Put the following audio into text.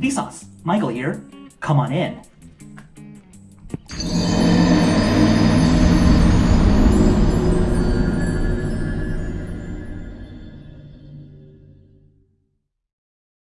Vsauce, Michael here. Come on in.